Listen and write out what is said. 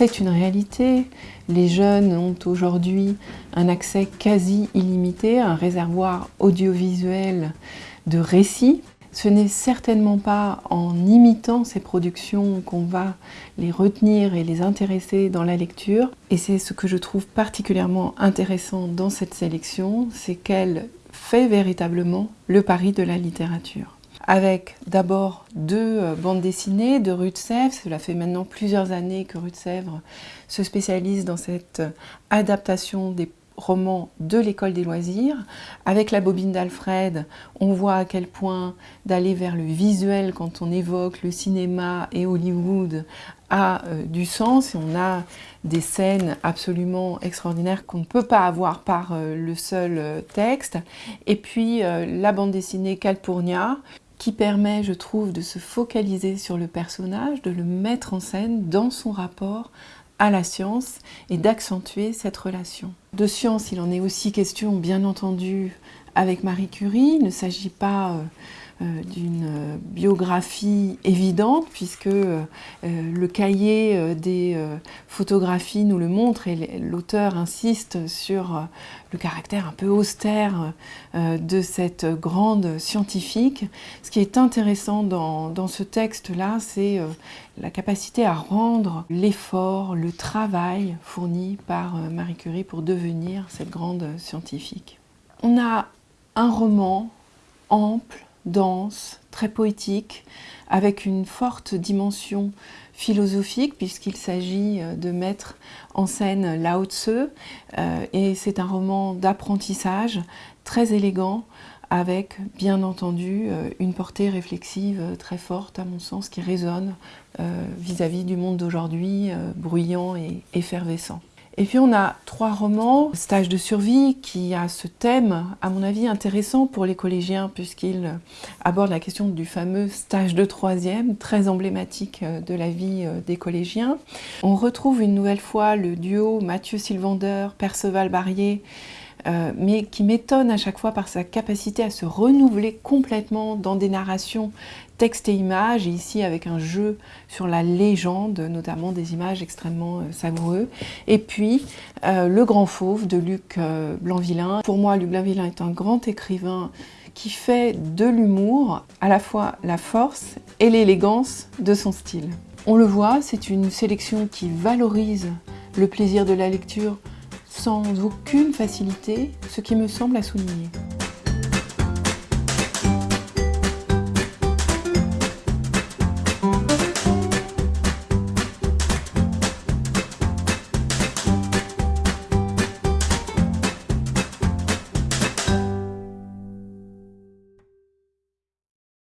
C'est une réalité. Les jeunes ont aujourd'hui un accès quasi illimité à un réservoir audiovisuel de récits. Ce n'est certainement pas en imitant ces productions qu'on va les retenir et les intéresser dans la lecture. Et c'est ce que je trouve particulièrement intéressant dans cette sélection, c'est qu'elle fait véritablement le pari de la littérature avec d'abord deux euh, bandes dessinées de Rue de Sèvres. Cela fait maintenant plusieurs années que Rue de Sèvres se spécialise dans cette euh, adaptation des romans de l'école des loisirs. Avec la bobine d'Alfred, on voit à quel point d'aller vers le visuel quand on évoque le cinéma et Hollywood a euh, du sens et on a des scènes absolument extraordinaires qu'on ne peut pas avoir par le seul texte. Et puis la bande dessinée Calpurnia, qui permet, je trouve, de se focaliser sur le personnage, de le mettre en scène dans son rapport à la science et d'accentuer cette relation. De science, il en est aussi question, bien entendu, avec Marie Curie. Il ne s'agit pas euh, euh, d'une euh, biographie évidente puisque le cahier des photographies nous le montre et l'auteur insiste sur le caractère un peu austère de cette grande scientifique. Ce qui est intéressant dans, dans ce texte-là, c'est la capacité à rendre l'effort, le travail fourni par Marie Curie pour devenir cette grande scientifique. On a un roman ample, dense, très poétique, avec une forte dimension philosophique puisqu'il s'agit euh, de mettre en scène Lao Tzu euh, et c'est un roman d'apprentissage très élégant avec bien entendu euh, une portée réflexive très forte à mon sens qui résonne vis-à-vis du monde d'aujourd'hui bruyant et effervescent. Et puis on a trois romans, Stage de survie, qui a ce thème, à mon avis, intéressant pour les collégiens, puisqu'il aborde la question du fameux stage de troisième, très emblématique euh, de la vie euh, des collégiens. On retrouve une nouvelle fois le duo Mathieu Sylvander, Perceval Barrier, euh, mais qui m'étonne à chaque fois par sa capacité à se renouveler complètement dans des narrations texte et images, et ici avec un jeu sur la légende, notamment des images extrêmement euh, savoureux. Et puis, euh, Le Grand Fauve de Luc Blanvillain. Pour moi, Luc Blanvillain est un grand écrivain qui fait de l'humour à la fois la force et l'élégance de son style. On le voit, c'est une sélection qui valorise le plaisir de la lecture sans aucune facilité, ce qui me semble à souligner.